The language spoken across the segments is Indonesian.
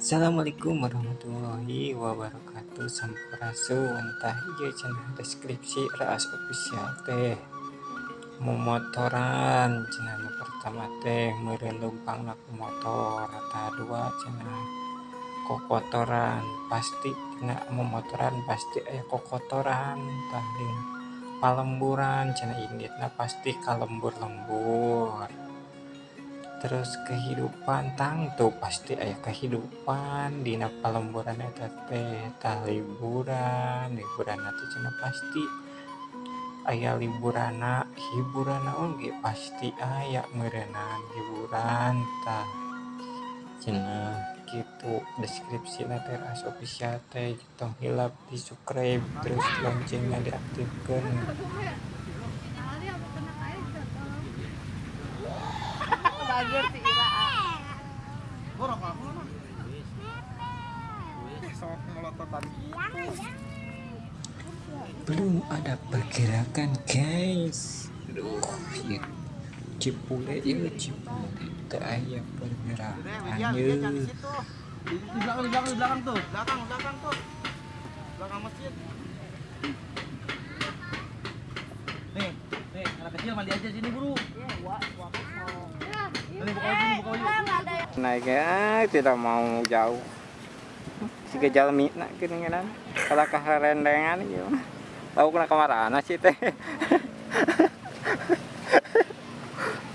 Assalamualaikum warahmatullahi wabarakatuh. Sampurasun Entah iya cenah deskripsi ras official teh. Memotoran nu pertama teh meureun lumpang laku motor ta dua cenah kokotoran. Pasti kena memotoran pasti aya kokotoran tah palemburan cenah inditna pasti kalembur-lembur terus kehidupan tangtu pasti ayah kehidupan di palemburan eta teh tah liburan liburan itu cina pasti. Ayah liburana hiburana oge pasti ayah merenang hiburan tah. Cina gitu deskripsi teras official teh tong hilap di subscribe terus loncengnya diaktifkan Bager si Ira. belum ada pergerakan guys aduh ya cipule ya cipule tak ada pergerakan ya Di belakang di belakang di belakang tuh. Belakang belakang tuh. Belakang masjid. Nih, nih anak kecil mandi aja sini buru. Ini buka baju, buka baju. naik ya tidak mau jauh. Si gejal nak gini kan kalau keherendengan gitu tahu kena ke mana sih teh.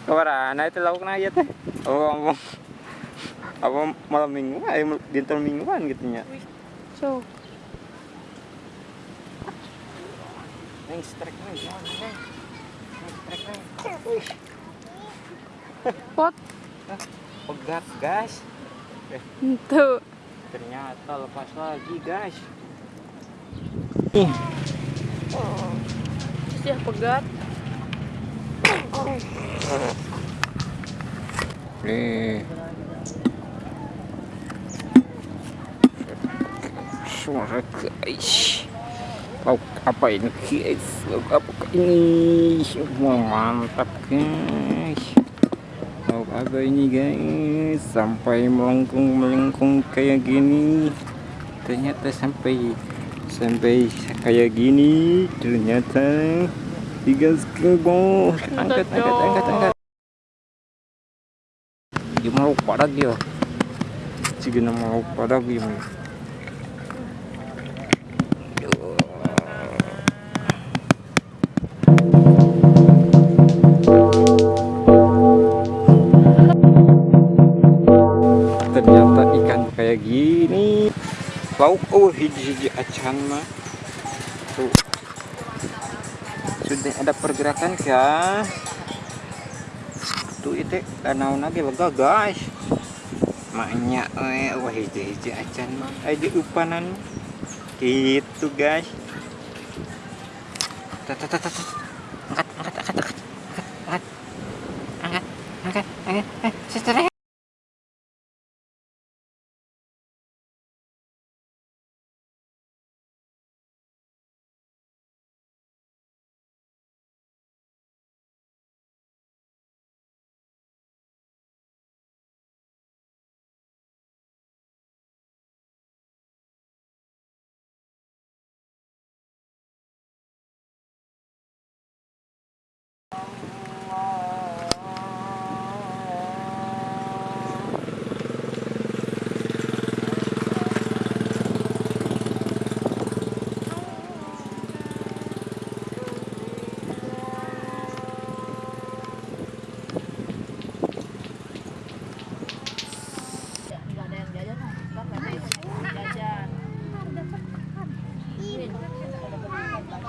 Ke mana itu tahu kena ya teh. Oh ngomong? Apa malam minggu eh dintel mingguan gitu nya. So. Neng strike neng pot. Pegat guys itu ternyata lepas lagi guys ya pegat. Nih. Suara guys lauk apa ini? Guys lauk apa ini? Wah, mantap guys. Lauk apa ini guys? Sampai melengkung melengkung kayak gini. Ternyata sampai sampai kayak gini ternyata tiga skill angkat angkat angkat angkat dia mau pada dia jika nama mau pada dia oh hiji-hiji acan mah tuh. Sudah ada pergerakan kah? Tuh itu danau lagi lega guys. Maknya eh wah hiji-hiji acan mah aja upanan. Gitu guys. Tat tat tat tat. angkat angkat angkat angkat angkat. Angkat angkat angkat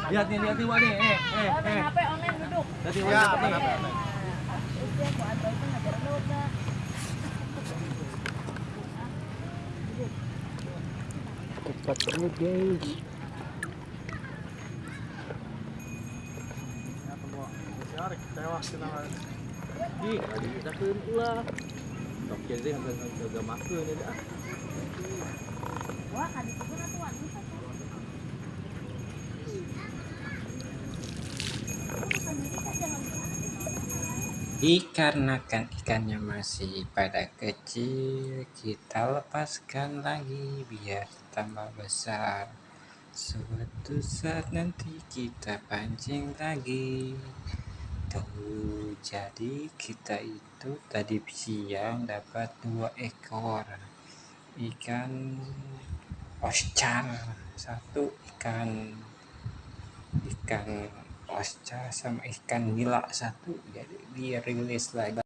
Lihat nih, lihat nih, Wak nih. Eh, eh, eh. HP online duduk. Lihat Wak. Ya, Cepat banget, guys. tewas kita di kita ulah Oke, jadi harga-harga makan ya dah. Dikarenakan ikannya masih pada kecil, kita lepaskan lagi biar tambah besar. Suatu saat nanti kita pancing lagi. Tuh, jadi kita itu tadi siang dapat dua ekor ikan oscar, satu ikan ikan oscar sama ikan nila satu jadi dia rilis lagi